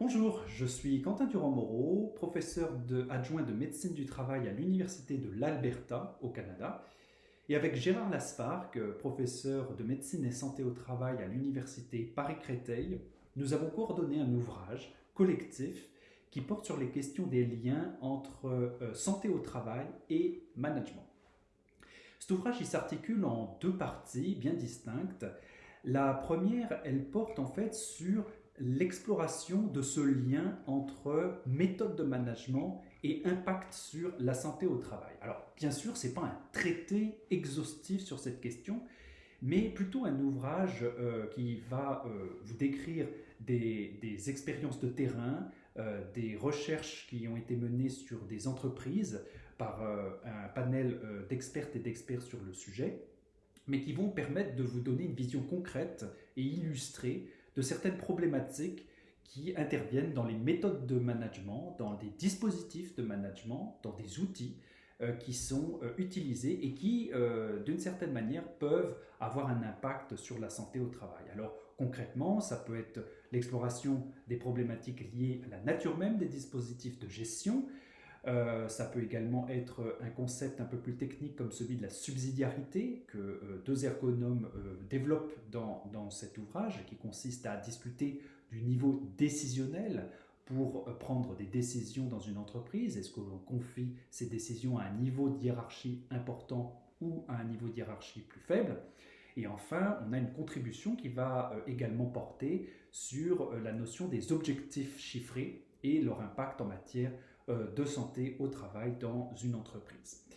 Bonjour, je suis Quentin Durand-Moreau, professeur adjoint de médecine du travail à l'Université de l'Alberta au Canada. Et avec Gérard Lasparck, professeur de médecine et santé au travail à l'Université Paris-Créteil, nous avons coordonné un ouvrage collectif qui porte sur les questions des liens entre euh, santé au travail et management. Cet ouvrage s'articule en deux parties bien distinctes. La première, elle porte en fait sur l'exploration de ce lien entre méthode de management et impact sur la santé au travail. Alors, bien sûr, ce n'est pas un traité exhaustif sur cette question, mais plutôt un ouvrage euh, qui va euh, vous décrire des, expériences de terrain, euh, des recherches qui ont été menées sur des entreprises par un panel d'expertes et d'experts sur le sujet, mais qui vont permettre de vous donner une vision concrète et illustrée certaines problématiques qui interviennent dans les méthodes de management, dans des dispositifs de management, dans des outils euh, qui sont euh, utilisés et qui, euh, d'une certaine manière, peuvent avoir un impact sur la santé au travail. Alors concrètement, ça peut être l'exploration des problématiques liées à la nature même des dispositifs de gestion, euh, ça peut également être un concept un peu plus technique comme celui de la subsidiarité que euh, deux ergonomes euh, développent dans, dans, cet ouvrage qui consiste à discuter du niveau décisionnel pour prendre des décisions dans une entreprise. Est-ce que l'on confie ces décisions à un niveau de hiérarchie important ou à un niveau de hiérarchie plus faible? Et enfin, on a une contribution qui va également porter sur la notion des objectifs chiffrés et leur impact en matière euh, de santé au travail dans une entreprise.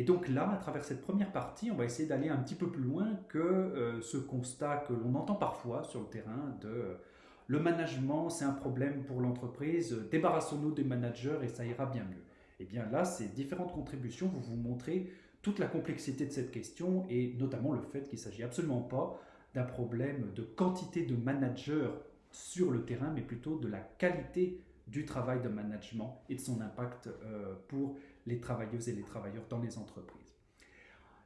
Et donc là, à travers cette première partie, on va essayer d'aller un petit peu plus loin que euh, ce constat que l'on entend parfois sur le terrain de euh, le management, c'est un problème pour l'entreprise, débarrassons-nous des managers et ça ira bien mieux. Et eh bien là, ces différentes contributions vont vous montrer toute la complexité de cette question et notamment le fait qu'il ne s'agit absolument pas d'un problème de quantité de managers sur le terrain, mais plutôt de la qualité du travail de management et de son impact euh, pour les travailleuses et les travailleurs dans les entreprises.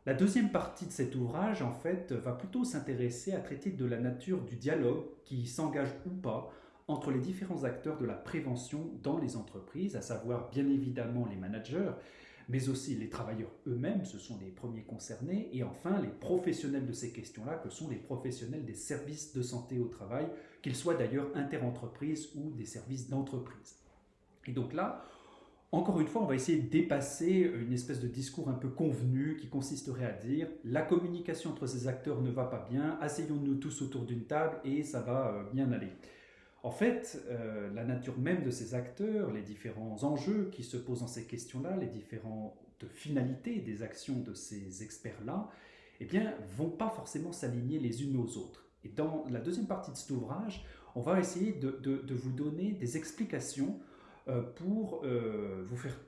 La deuxième partie de cet ouvrage, en fait, va plutôt s'intéresser à traiter de la nature du dialogue qui s'engage ou pas entre les différents acteurs de la prévention dans les entreprises, à savoir bien évidemment les managers, mais aussi les travailleurs eux-mêmes, ce sont les premiers concernés, et enfin les professionnels de ces questions-là, que sont les professionnels des services de santé au travail, qu'ils soient d'ailleurs interentreprises ou des services d'entreprise. Et donc là, encore une fois, on va essayer de dépasser une espèce de discours un peu convenu qui consisterait à dire la communication entre ces acteurs ne va pas bien, asseyons-nous tous autour d'une table et ça va euh, bien aller. En fait, euh, la nature même de ces acteurs, les différents enjeux qui se posent dans ces questions-là, les différentes finalités des actions de ces experts-là, eh bien, vont pas forcément s'aligner les unes aux autres. Et dans la deuxième partie de cet ouvrage, on va essayer de, vous donner des explications euh, pour euh, vous faire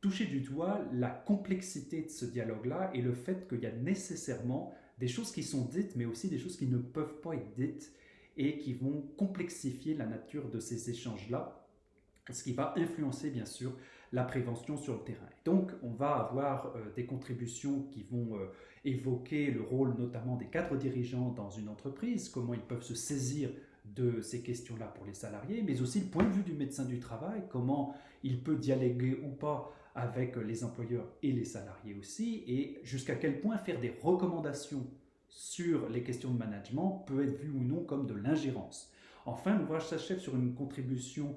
toucher du doigt la complexité de ce dialogue-là et le fait qu'il y a nécessairement des choses qui sont dites, mais aussi des choses qui ne peuvent pas être dites et qui vont complexifier la nature de ces échanges-là, ce qui va influencer bien sûr la prévention sur le terrain. Donc on va avoir euh, des contributions qui vont euh, évoquer le rôle notamment des cadres dirigeants dans une entreprise, comment ils peuvent se saisir de ces questions-là pour les salariés, mais aussi le point de vue du médecin du travail, comment il peut dialoguer ou pas avec les employeurs et les salariés aussi, et jusqu'à quel point faire des recommandations sur les questions de management peut être vu ou non comme de l'ingérence. Enfin, l'ouvrage s'achève sur une contribution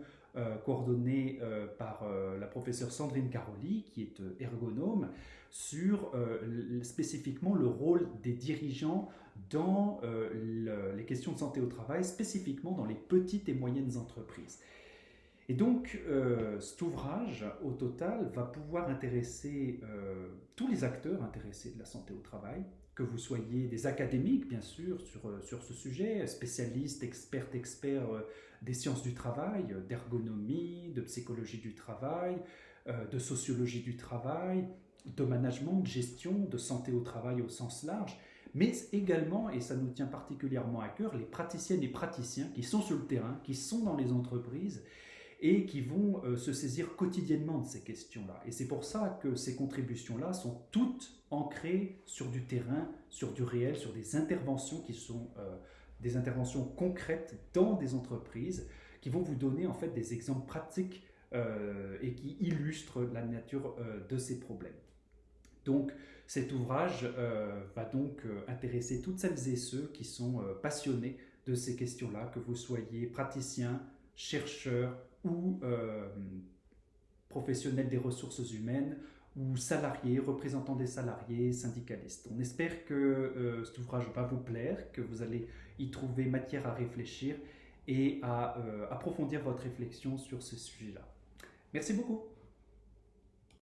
coordonnée euh, par euh, la professeure Sandrine Caroli, qui est ergonome, sur spécifiquement le rôle des dirigeants dans les questions de santé au travail, spécifiquement dans les petites et moyennes entreprises. Et donc, cet ouvrage, au total, va pouvoir intéresser tous les acteurs intéressés de la santé au travail, que vous soyez des académiques, bien sûr, sur, euh, sur ce sujet, spécialistes, experts, experts euh, des sciences du travail, euh, d'ergonomie, de psychologie du travail, de sociologie du travail, de management, de gestion, de santé au travail au sens large, mais également, et ça nous tient particulièrement à cœur, les praticiennes et praticiens qui sont sur le terrain, qui sont dans les entreprises et qui vont euh, se saisir quotidiennement de ces questions-là. Et c'est pour ça que ces contributions-là sont toutes ancrées sur du terrain, sur du réel, sur des interventions qui sont euh, des interventions concrètes dans des entreprises qui vont vous donner en fait des exemples pratiques et qui illustrent la nature de ces problèmes. Donc cet ouvrage va donc intéresser toutes celles et ceux qui sont passionnés de ces questions-là, que vous soyez praticien, chercheur ou professionnel des ressources humaines ou salariés, représentants des salariés, syndicalistes. On espère que euh, cet ouvrage va vous plaire, que vous allez y trouver matière à réfléchir et à euh, approfondir votre réflexion sur ce sujet-là. Merci beaucoup.